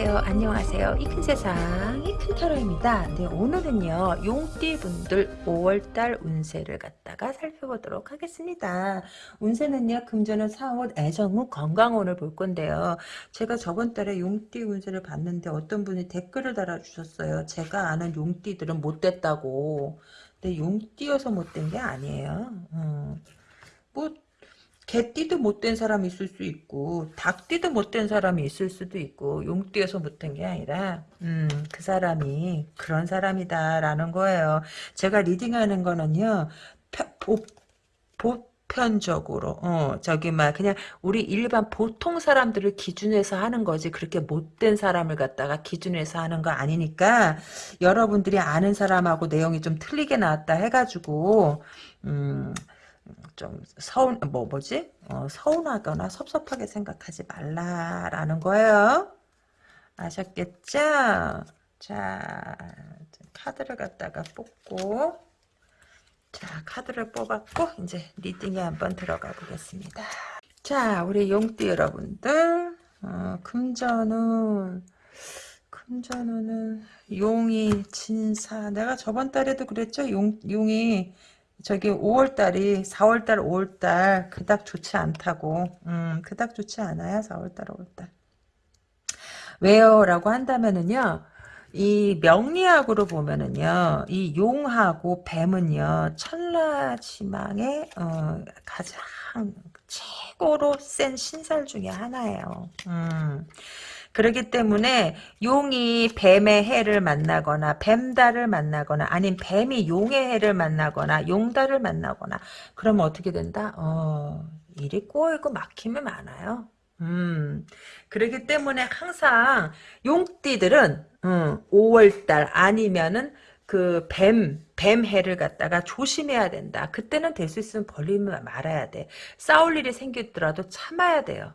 안녕하세요. 안녕하세요. 이 큰 세상 이 큰 타로입니다. 네, 오늘은요. 용띠분들 5월달 운세를 갖다가 살펴보도록 하겠습니다. 운세는요. 금전은 사원, 애정운, 건강운을 볼 건데요. 제가 저번 달에 용띠 운세를 봤는데 어떤 분이 댓글을 달아주셨어요. 제가 아는 용띠들은 못됐다고. 근데 용띠여서 못된 게 아니에요. 음. 뭐 개띠도 못된 사람이 있을 수 있고 닭띠도 못된 사람이 있을 수도 있고 용띠에서 못된 게 아니라 음, 그 사람이 그런 사람이다라는 거예요. 제가 리딩하는 거는요. 보, 보편적으로 어 저기 막 그냥 우리 일반 보통 사람들을 기준해서 하는 거지 그렇게 못된 사람을 갖다가 기준해서 하는 거 아니니까 여러분들이 아는 사람하고 내용이 좀 틀리게 나왔다 해가지고 음 좀 서운 뭐 뭐지 어, 서운하거나 섭섭하게 생각하지 말라라는 거예요. 아셨겠죠? 자 카드를 갖다가 뽑고 자 카드를 뽑았고 이제 리딩에 한번 들어가 보겠습니다. 자 우리 용띠 여러분들 어, 금전은 금전은 용이 진사 내가 저번 달에도 그랬죠 용, 용이 저기 5월달이 4월달 5월달 그닥 좋지 않다고. 음 그닥 좋지 않아요 4월달 5월달. 왜요? 라고 한다면은요 이 명리학으로 보면은요 이 용하고 뱀은요 천라지망의 어, 가장 최고로 센 신살 중에 하나예요. 음. 그렇기 때문에 용이 뱀의 해를 만나거나 뱀달을 만나거나 아니면 뱀이 용의 해를 만나거나 용달을 만나거나 그러면 어떻게 된다? 어, 일이 꼬이고 막힘이 많아요. 음, 그렇기 때문에 항상 용띠들은 음, 5월달 아니면은 그 뱀, 뱀해를 갖다가 조심해야 된다. 그때는 될 수 있으면 벌리면 말아야 돼. 싸울 일이 생기더라도 참아야 돼요.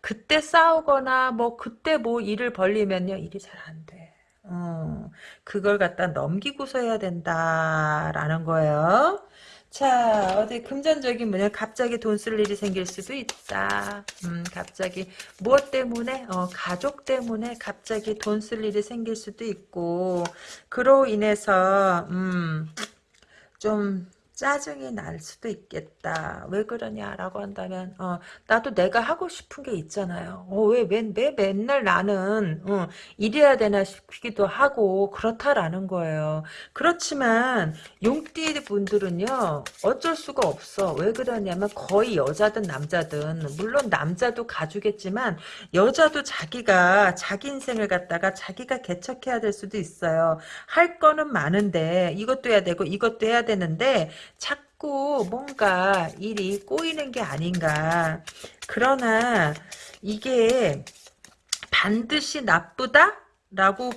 그때 싸우거나 뭐 그때 뭐 일을 벌리면요 일이 잘 안 돼. 어, 그걸 갖다 넘기고서 해야 된다라는 거예요. 자 어디 금전적인 문제 갑자기 돈 쓸 일이 생길 수도 있다. 음, 갑자기 무엇 때문에 어, 가족 때문에 갑자기 돈 쓸 일이 생길 수도 있고 그로 인해서 음, 좀 짜증이 날 수도 있겠다. 왜 그러냐라고 한다면 어, 나도 내가 하고 싶은 게 있잖아요. 어, 왜, 왜, 왜 맨날 나는 어, 이래야 되나 싶기도 하고 그렇다라는 거예요. 그렇지만 용띠 분들은요. 어쩔 수가 없어. 왜 그러냐면 거의 여자든 남자든 물론 남자도 가주겠지만 여자도 자기가 자기 인생을 갖다가 자기가 개척해야 될 수도 있어요. 할 거는 많은데 이것도 해야 되고 이것도 해야 되는데 자꾸 뭔가 일이 꼬이는 게 아닌가. 그러나 이게 반드시 나쁘다? 라고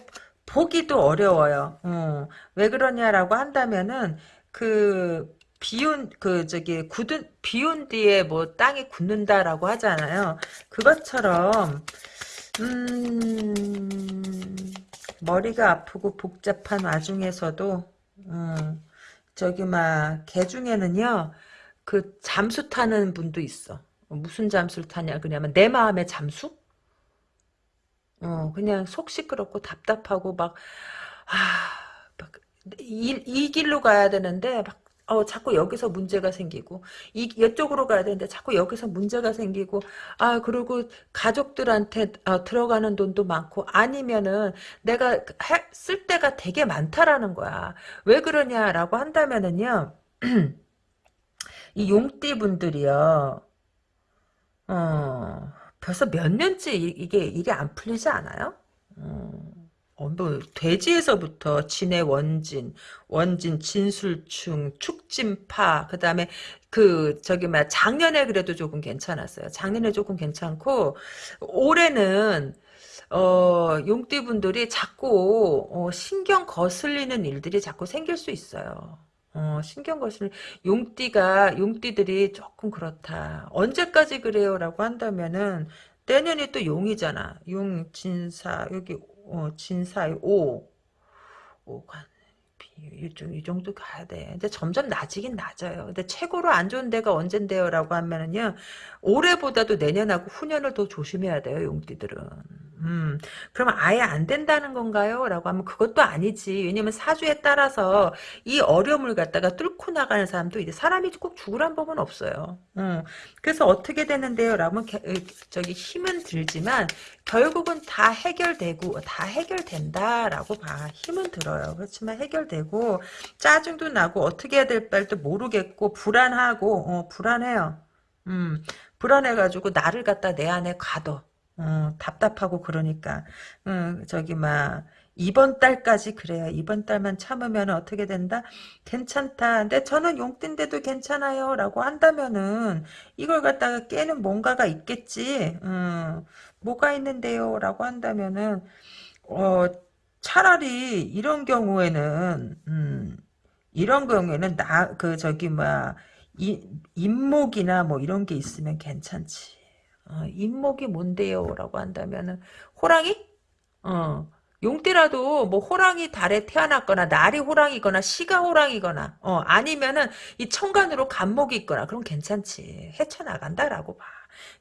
보기도 어려워요. 어. 왜 그러냐라고 한다면은 그 비온 그 저기 굳은 비온 뒤에 뭐 땅이 굳는다라고 하잖아요. 그것처럼 음 머리가 아프고 복잡한 와중에서도 음, 저기 막 개 중에는요 그 잠수 타는 분도 있어. 무슨 잠수를 타냐 그냐면 내 마음의 잠수? 어 그냥 속 시끄럽고 답답하고 막 아, 막 이, 이 길로 가야 되는데 막 어, 자꾸 여기서 문제가 생기고, 이, 이쪽으로 가야 되는데 자꾸 여기서 문제가 생기고, 아, 그리고 가족들한테 어, 들어가는 돈도 많고, 아니면은 내가 해, 쓸 때가 되게 많다라는 거야. 왜 그러냐라고 한다면은요, 이 용띠 분들이요, 어, 벌써 몇 년째 이 게 일이 안 풀리지 않아요? 어. 어, 뭐 돼지에서부터 진해 원진, 원진 진술충, 축진파, 그 다음에 그 저기 막 작년에 그래도 조금 괜찮았어요. 작년에 조금 괜찮고 올해는 어, 용띠분들이 자꾸 어, 신경 거슬리는 일들이 자꾸 생길 수 있어요. 어, 신경 거슬 용띠가 용띠들이 조금 그렇다. 언제까지 그래요라고 한다면은 내년이 또 용이잖아. 용 진사 여기 어, 진사의 5. 5가 이, 이 정도 가야 돼. 근데 점점 낮이긴 낮아요. 근데 최고로 안 좋은 데가 언젠데요? 라고 하면은요, 올해보다도 내년하고 후년을 더 조심해야 돼요, 용띠들은. 음, 그러면 아예 안 된다는 건가요? 라고 하면 그것도 아니지. 왜냐면 사주에 따라서 이 어려움을 갖다가 뚫고 나가는 사람도 이제 사람이 꼭 죽으란 법은 없어요. 음, 그래서 어떻게 되는데요? 라면 저기 힘은 들지만 결국은 다 해결되고 다 해결된다라고 봐. 힘은 들어요. 그렇지만 해결되고 짜증도 나고 어떻게 해야 될 바도 모르겠고 불안하고 어, 불안해요. 음, 불안해가지고 나를 갖다 내 안에 가둬. 어, 답답하고 그러니까 음, 저기 막 이번 달까지 그래요. 이번 달만 참으면 어떻게 된다? 괜찮다. 근데 저는 용띠인데도 괜찮아요. 라고 한다면은 이걸 갖다가 깨는 뭔가가 있겠지. 음, 뭐가 있는데요. 라고 한다면은 어, 차라리 이런 경우에는 음, 이런 경우에는 나 그 저기 뭐야 이, 인목이나 뭐 이런 게 있으면 괜찮지. 어, 인목이 뭔데요? 라고 한다면은 호랑이? 어. 용띠라도 뭐 호랑이 달에 태어났거나 날이 호랑이거나 시가 호랑이거나 어 아니면은 이 천간으로 간목이 있거나 그럼 괜찮지 헤쳐나간다라고 봐.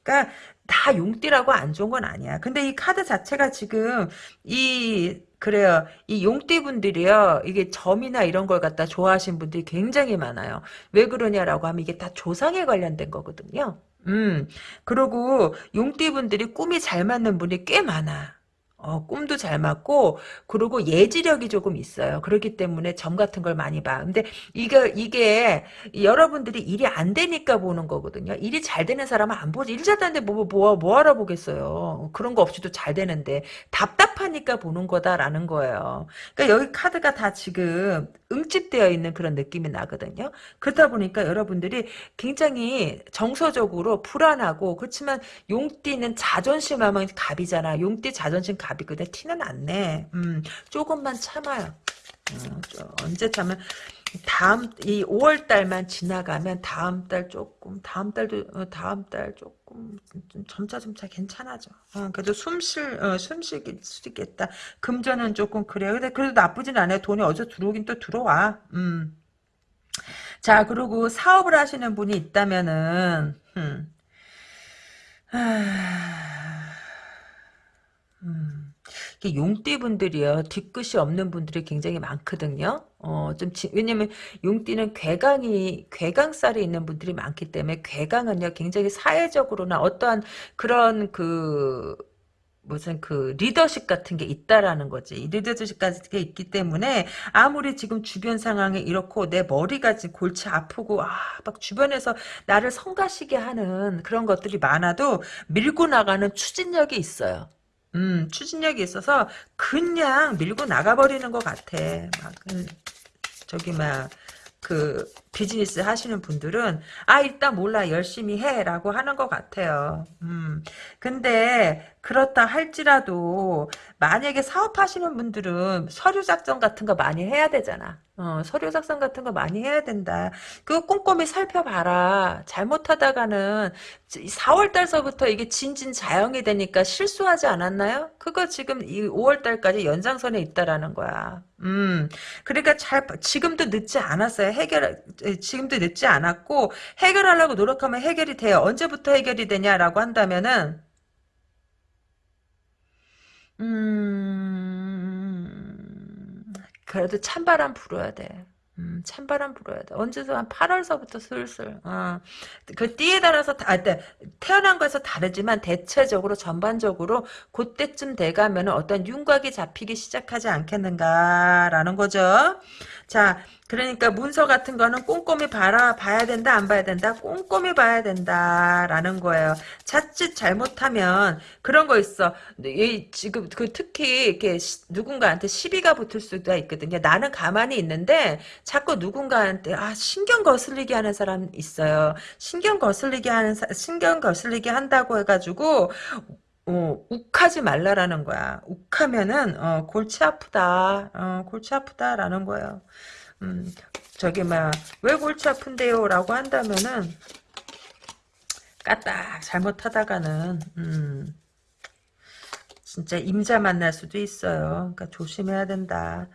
그러니까 다 용띠라고 안 좋은 건 아니야. 근데 이 카드 자체가 지금 이 그래요. 이 용띠 분들이요. 이게 점이나 이런 걸 갖다 좋아하시는 분들이 굉장히 많아요. 왜 그러냐라고 하면 이게 다 조상에 관련된 거거든요. 음, 그리고 용띠분들이 꿈이 잘 맞는 분이 꽤 많아. 어, 꿈도 잘 맞고, 그리고 예지력이 조금 있어요. 그렇기 때문에 점 같은 걸 많이 봐. 근데 이게, 이게, 여러분들이 일이 안 되니까 보는 거거든요. 일이 잘 되는 사람은 안 보지. 일 잘 되는데 뭐, 뭐, 뭐 알아보겠어요. 그런 거 없이도 잘 되는데, 답답하니까 보는 거다라는 거예요. 그러니까 여기 카드가 다 지금 응집되어 있는 그런 느낌이 나거든요. 그러다 보니까 여러분들이 굉장히 정서적으로 불안하고, 그렇지만 용띠는 자존심 하면 갑이잖아. 용띠 자존심 갑 갑이거든. 티는 안 내. 음, 조금만 참아요. 어, 언제 참면 다음 이 5월 달만 지나가면 다음 달 조금 다음 달도 어, 다음 달 조금 점차 점차 괜찮아져. 어, 그래도 숨쉴 어, 숨쉴 수 있겠다. 금전은 조금 그래요. 근데 그래도 나쁘진 않아요. 돈이 어디서 들어오긴 또 들어와. 음. 자 그리고 사업을 하시는 분이 있다면은 음. 하... 음. 용띠분들이요. 뒤끝이 없는 분들이 굉장히 많거든요. 어, 좀, 지, 왜냐면, 용띠는 괴강이, 괴강살이 있는 분들이 많기 때문에, 괴강은요, 굉장히 사회적으로나 어떠한 그런 그, 무슨 그 리더십 같은 게 있다라는 거지. 리더십 같은 게 있기 때문에 아무리 지금 주변 상황이 이렇고 내 머리가 지금 골치 아프고 아 막 주변에서 나를 성가시게 하는 그런 것들이 많아도 밀고 나가는 추진력이 있어요. 음, 추진력이 있어서 그냥 밀고 나가버리는 것 같아. 막, 음, 저기, 막, 그, 비즈니스 하시는 분들은, 아, 일단 몰라, 열심히 해, 라고 하는 것 같아요. 음, 근데, 그렇다 할지라도, 만약에 사업하시는 분들은 서류 작성 같은 거 많이 해야 되잖아. 어, 서류 작성 같은 거 많이 해야 된다. 그거 꼼꼼히 살펴봐라. 잘못하다가는 4월달서부터 이게 진진자영이 되니까 실수하지 않았나요? 그거 지금 이 5월달까지 연장선에 있다라는 거야. 음, 그러니까 잘 지금도 늦지 않았어요. 해결 지금도 늦지 않았고 해결하려고 노력하면 해결이 돼요. 언제부터 해결이 되냐라고 한다면은 음, 그래도 찬바람 불어야 돼. 음, 찬바람 불어야 돼. 언제서 한 8월서부터 슬슬. 어. 그 띠에 따라서 다, 아, 태어난 거에서 다르지만 대체적으로 전반적으로 그때쯤 돼가면 어떤 윤곽이 잡히기 시작하지 않겠는가라는 거죠. 자, 그러니까 문서 같은 거는 꼼꼼히 봐라, 봐야 된다, 안 봐야 된다, 꼼꼼히 봐야 된다라는 거예요. 자칫 잘못하면 그런 거 있어. 지금 그 특히 이렇게 누군가한테 시비가 붙을 수가 있거든요. 나는 가만히 있는데 자꾸 누군가한테 아 신경 거슬리게 하는 사람 있어요. 신경 거슬리게 하는 신경 거슬리게 한다고 해가지고 어, 욱하지 말라라는 거야. 욱하면은 어, 골치 아프다. 어, 골치 아프다라는 거예요. 음, 저기 막 왜 골치 아픈데요? 라고 한다면은 까딱 잘못하다가는 음, 진짜 임자 만날 수도 있어요. 그러니까 조심해야 된다.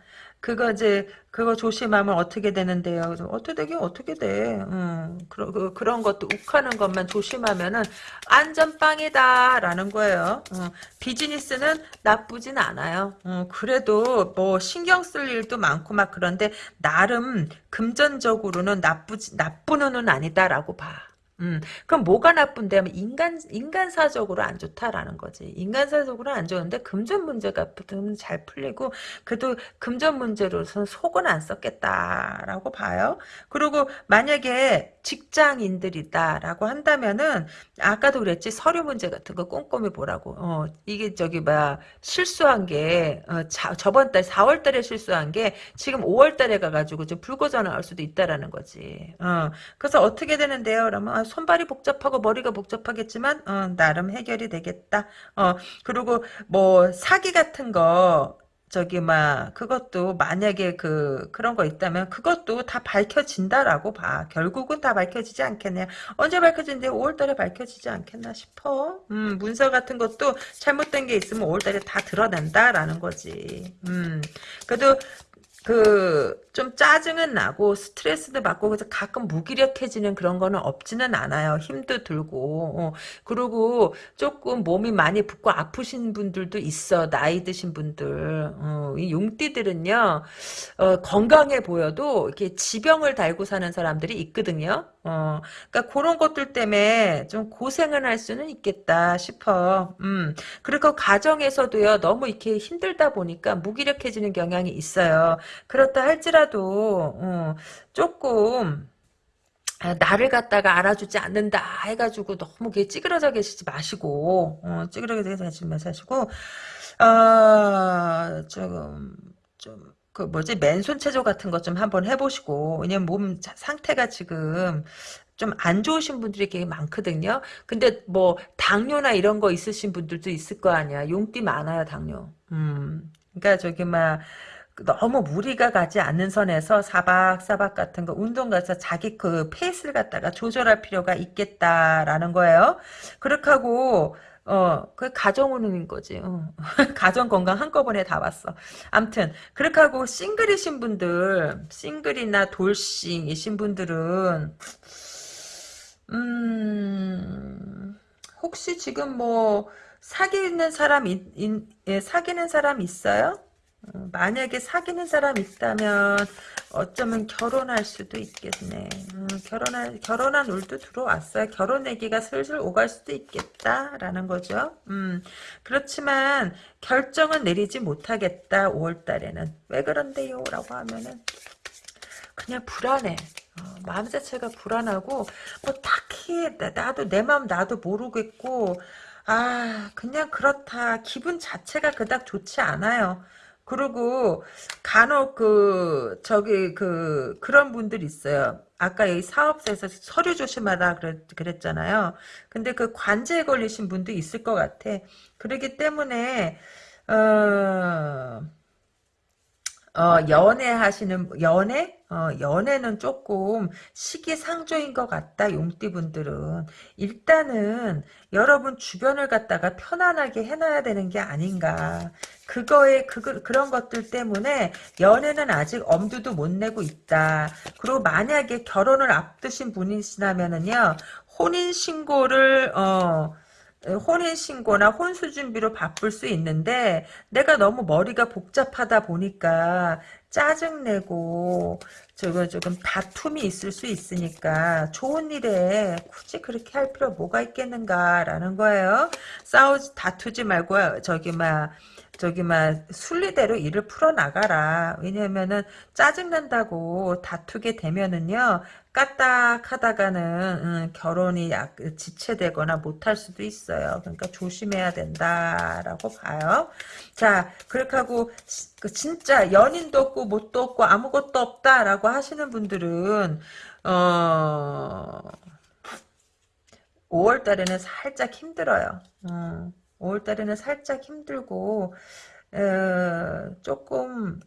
그거 이제 그거 조심하면 어떻게 되는데요? 어떻게 되긴 어떻게 돼? 음, 그런 그, 그런 것도 욱하는 것만 조심하면은 안전빵이다라는 거예요. 음, 비즈니스는 나쁘진 않아요. 음, 그래도 뭐 신경 쓸 일도 많고 막 그런데 나름 금전적으로는 나쁘지 나쁜 운은 아니다라고 봐. 음, 그럼 뭐가 나쁜데 하면 인간, 인간사적으로 안 좋다라는 거지. 인간사적으로 안 좋은데 금전 문제가 잘 풀리고, 그래도 금전 문제로서 속은 안 썼겠다라고 봐요. 그리고 만약에 직장인들이다라고 한다면은, 아까도 그랬지, 서류 문제 같은 거 꼼꼼히 보라고. 어, 이게 저기, 막, 실수한 게, 어, 자, 저번 달, 4월 달에 실수한 게, 지금 5월 달에 가가지고 좀 불거져 나올 수도 있다라는 거지. 어, 그래서 어떻게 되는데요? 그러면, 아, 손발이 복잡하고 머리가 복잡하겠지만 어, 나름 해결이 되겠다. 어 그리고 뭐 사기 같은 거 저기 막 그것도 만약에 그 그런 거 있다면 그것도 다 밝혀진다라고 봐. 결국은 다 밝혀지지 않겠냐. 언제 밝혀진대? 5월달에 밝혀지지 않겠나 싶어. 음 문서 같은 것도 잘못된 게 있으면 5월달에 다 드러낸다라는 거지. 음 그래도 그, 좀 짜증은 나고, 스트레스도 받고, 그래서 가끔 무기력해지는 그런 거는 없지는 않아요. 힘도 들고, 어. 그리고 조금 몸이 많이 붓고 아프신 분들도 있어. 나이 드신 분들. 어, 이 용띠들은요, 어, 건강해 보여도, 이렇게 지병을 달고 사는 사람들이 있거든요. 어, 그러니까 그런 것들 때문에 좀 고생을 할 수는 있겠다 싶어. 음, 그리고 가정에서도요, 너무 이렇게 힘들다 보니까 무기력해지는 경향이 있어요. 그렇다 할지라도 어, 조금 아, 나를 갖다가 알아주지 않는다 해가지고 너무 찌그러져 계시지 마시고 어, 찌그러져 계시지 마시고 어, 조금 좀 그 뭐지 맨손 체조 같은 것 좀 한번 해보시고 왜냐면 몸 상태가 지금 좀안 좋으신 분들이 꽤 많거든요. 근데 뭐 당뇨나 이런 거 있으신 분들도 있을 거 아니야. 용띠 많아요 당뇨. 음, 그러니까 저기 막 너무 무리가 가지 않는 선에서 사박사박 같은 거 운동 가서 자기 그 페이스를 갖다가 조절할 필요가 있겠다라는 거예요. 그렇게 하고 어, 그 가정운인 거지. 어. 가정 건강 한꺼번에 다 봤어. 암튼 그렇게 하고 싱글이신 분들, 싱글이나 돌싱이신 분들은 음, 혹시 지금 뭐 사귀는 사람 이, 이, 예, 사귀는 사람 있어요? 어, 만약에 사귀는 사람 있다면 어쩌면 결혼할 수도 있겠네. 음, 결혼할 결혼한 울도 들어왔어요. 결혼 얘기가 슬슬 오갈 수도 있겠다라는 거죠. 음, 그렇지만 결정은 내리지 못하겠다. 5월 달에는 왜 그런데요? 라고 하면은 그냥 불안해. 어, 마음 자체가 불안하고 뭐 딱히 나도 내 마음 나도 모르겠고 아 그냥 그렇다. 기분 자체가 그닥 좋지 않아요. 그리고 간혹 그 저기 그 그런 분들 있어요. 아까 이 사업소에서 서류 조심하라 그랬, 그랬잖아요. 근데 그 관제에 걸리신 분도 있을 것 같아. 그러기 때문에 어, 어 연애하시는 연애? 어, 연애는 조금 시기상조인 것 같다 용띠분들은. 일단은 여러분 주변을 갖다가 편안하게 해놔야 되는 게 아닌가. 그거에 그, 그런 것들 때문에 연애는 아직 엄두도 못 내고 있다. 그리고 만약에 결혼을 앞두신 분이시라면은요 혼인신고를 어 혼인 신고나 혼수 준비로 바쁠 수 있는데 내가 너무 머리가 복잡하다 보니까 짜증내고 저거 조금 다툼이 있을 수 있으니까 좋은 일에 굳이 그렇게 할 필요 뭐가 있겠는가라는 거예요. 싸우지 다투지 말고 저기 막 저기 막 순리대로 일을 풀어나가라. 왜냐면은 짜증난다고 다투게 되면은요. 까딱하다가는 음, 결혼이 약, 지체되거나 못할 수도 있어요. 그러니까 조심해야 된다라고 봐요. 자 그렇게 하고 그 진짜 연인도 없고 못도 없고 아무것도 없다라고 하시는 분들은 어 5월 달에는 살짝 힘들어요. 어. 5월달에는 살짝 힘들고 어, 조금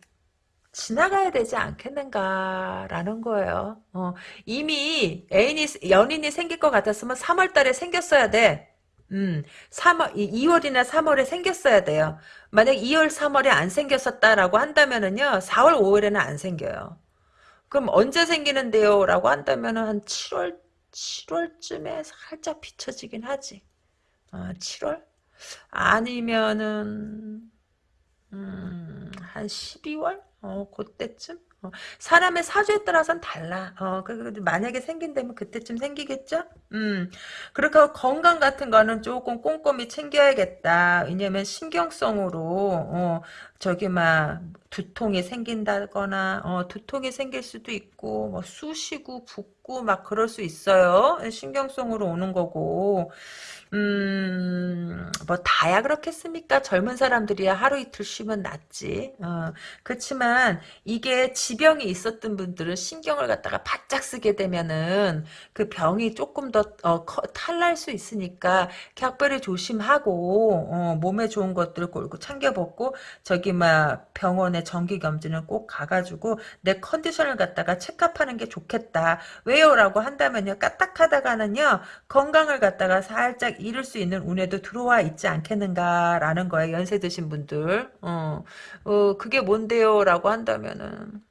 지나가야 되지 않겠는가라는 거예요. 어, 이미 애인이 연인이 생길 것 같았으면 3월달에 생겼어야 돼. 음, 3월, 2월이나 3월에 생겼어야 돼요. 만약 2월, 3월에 안 생겼었다라고 한다면은요, 4월, 5월에는 안 생겨요. 그럼 언제 생기는데요? 라고 한다면은 한 7월, 7월쯤에 살짝 비춰지긴 하지. 어, 7월? 아니면은, 음, 한 12월? 어, 그때쯤? 어, 사람의 사주에 따라서는 달라. 어, 그, 그, 만약에 생긴다면 그때쯤 생기겠죠? 음, 그렇게 건강 같은 거는 조금 꼼꼼히 챙겨야겠다. 왜냐면 신경성으로, 어, 저기, 막, 두통이 생긴다거나, 어, 두통이 생길 수도 있고, 뭐, 쑤시고, 붓고, 막 그럴 수 있어요. 신경성으로 오는 거고. 음, 뭐, 다야 그렇겠습니까? 젊은 사람들이야 하루 이틀 쉬면 낫지. 어, 그렇지만, 이게 지병이 있었던 분들은 신경을 갖다가 바짝 쓰게 되면은, 그 병이 조금 더, 어, 커, 탈날 수 있으니까, 각별히 조심하고, 어, 몸에 좋은 것들을 골고 챙겨 먹고, 저기, 막, 병원에 정기 검진을 꼭 가가지고, 내 컨디션을 갖다가 체크하는 게 좋겠다. 왜요? 라고 한다면요, 까딱하다가는요, 건강을 갖다가 살짝 잃을 수 있는 운에도 들어와 있지 않겠는가라는 거예요. 연세 드신 분들. 어, 어 그게 뭔데요? 라고 한다면은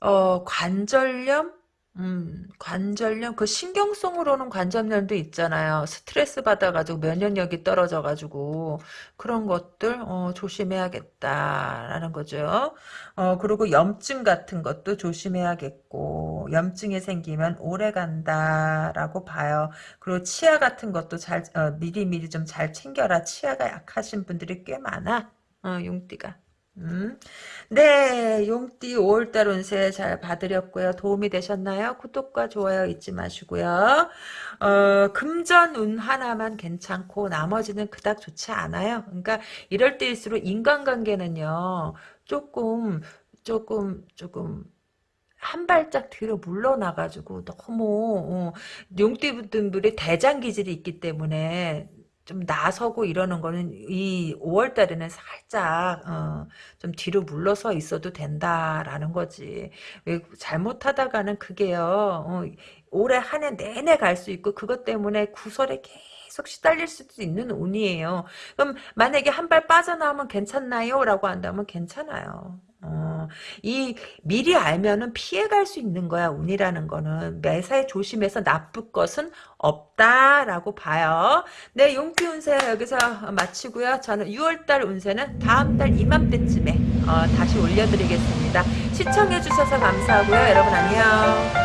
어, 관절염? 음, 관절염, 그 신경성으로는 관절염도 있잖아요. 스트레스 받아가지고 면역력이 떨어져가지고, 그런 것들, 어, 조심해야겠다라는 거죠. 어, 그리고 염증 같은 것도 조심해야겠고, 염증이 생기면 오래 간다라고 봐요. 그리고 치아 같은 것도 잘, 어, 미리미리 좀 잘 챙겨라. 치아가 약하신 분들이 꽤 많아. 어, 용띠가. 음. 네, 용띠 5월달 운세 잘 봐드렸고요. 도움이 되셨나요? 구독과 좋아요 잊지 마시고요. 어, 금전 운 하나만 괜찮고 나머지는 그닥 좋지 않아요. 그러니까 이럴 때일수록 인간관계는요. 조금 조금 조금 한 발짝 뒤로 물러나가지고 너무 어, 용띠분들이 대장 기질이 있기 때문에 좀 나서고 이러는 거는 이 5월 달에는 살짝 어, 좀 뒤로 물러서 있어도 된다라는 거지. 왜 잘못하다가는 그게요. 어, 올해 한 해 내내 갈 수 있고 그것 때문에 구설에 계속 시달릴 수도 있는 운이에요. 그럼 만약에 한 발 빠져나오면 괜찮나요? 라고 한다면 괜찮아요. 어, 이 미리 알면은 피해갈 수 있는 거야 운이라는 거는 매사에 조심해서 나쁠 것은 없다라고 봐요. 네 용기 운세 여기서 마치고요. 저는 6월달 운세는 다음 달 이맘때쯤에 어, 다시 올려드리겠습니다. 시청해주셔서 감사하고요. 여러분 안녕.